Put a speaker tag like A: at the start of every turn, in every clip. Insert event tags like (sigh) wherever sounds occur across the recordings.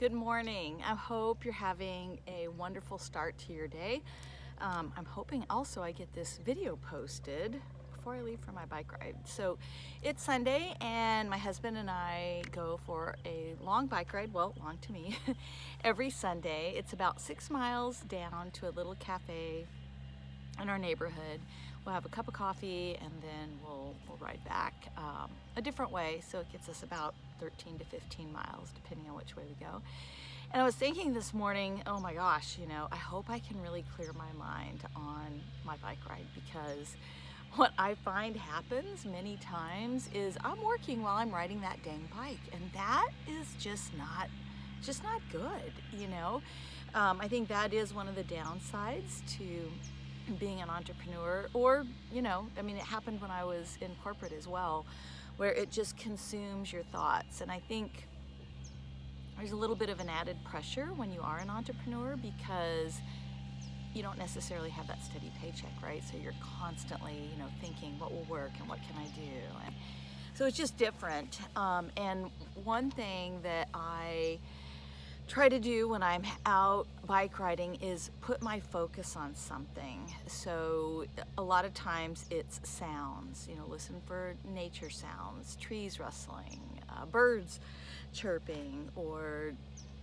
A: Good morning. I hope you're having a wonderful start to your day. Um, I'm hoping also I get this video posted before I leave for my bike ride. So it's Sunday and my husband and I go for a long bike ride, well, long to me, (laughs) every Sunday. It's about six miles down to a little cafe in our neighborhood. We'll have a cup of coffee and then we'll, we'll ride back um, a different way. So it gets us about 13 to 15 miles, depending on which way we go. And I was thinking this morning, oh my gosh, you know, I hope I can really clear my mind on my bike ride because what I find happens many times is I'm working while I'm riding that dang bike and that is just not just not good you know um, I think that is one of the downsides to being an entrepreneur or you know I mean it happened when I was in corporate as well where it just consumes your thoughts. And I think there's a little bit of an added pressure when you are an entrepreneur because you don't necessarily have that steady paycheck right? So you're constantly you know thinking what will work and what can I do? And so it's just different. Um, and one thing that I try to do when I'm out bike riding is put my focus on something. So a lot of times it's sounds, you know, listen for nature sounds, trees rustling, uh, birds chirping, or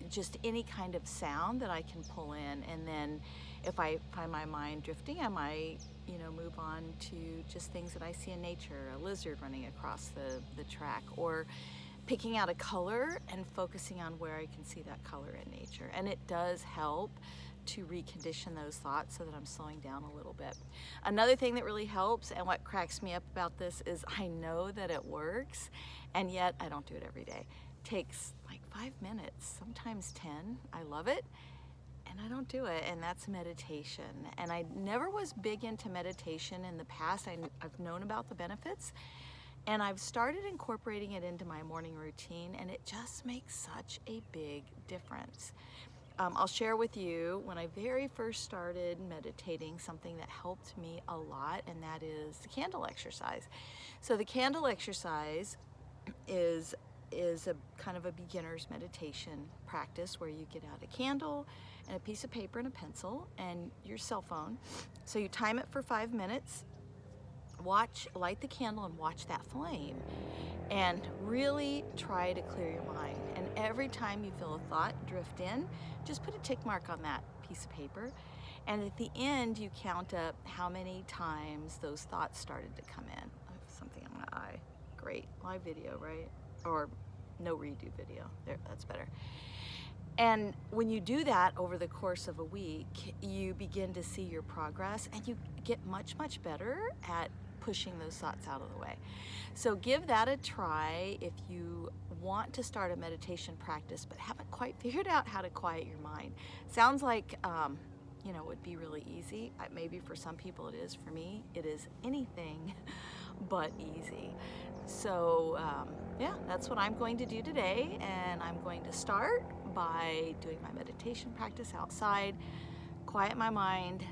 A: just any kind of sound that I can pull in. And then if I find my mind drifting, I might, you know, move on to just things that I see in nature, a lizard running across the, the track, or picking out a color and focusing on where I can see that color in nature. And it does help to recondition those thoughts so that I'm slowing down a little bit. Another thing that really helps and what cracks me up about this is I know that it works and yet I don't do it every day. It takes like five minutes, sometimes 10. I love it and I don't do it and that's meditation. And I never was big into meditation in the past. I, have known about the benefits and I've started incorporating it into my morning routine and it just makes such a big difference. Um, I'll share with you when I very first started meditating something that helped me a lot and that is the candle exercise. So the candle exercise is is a kind of a beginner's meditation practice where you get out a candle and a piece of paper and a pencil and your cell phone. So you time it for five minutes watch, light the candle and watch that flame and really try to clear your mind. And every time you feel a thought drift in, just put a tick mark on that piece of paper. And at the end, you count up how many times those thoughts started to come in. something on my eye. Great. Live video, right? Or no redo video. There, that's better. And when you do that over the course of a week, you begin to see your progress and you get much, much better at pushing those thoughts out of the way. So give that a try if you want to start a meditation practice but haven't quite (laughs) figured out how to quiet your mind. Sounds like, um, you know, it would be really easy. Maybe for some people it is. For me, it is anything (laughs) but easy. So um, yeah, that's what I'm going to do today. And I'm going to start by doing my meditation practice outside, quiet my mind,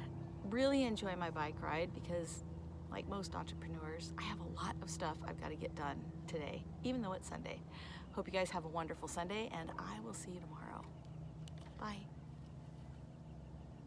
A: really enjoy my bike ride because like most entrepreneurs, I have a lot of stuff I've got to get done today, even though it's Sunday. Hope you guys have a wonderful Sunday, and I will see you tomorrow. Bye.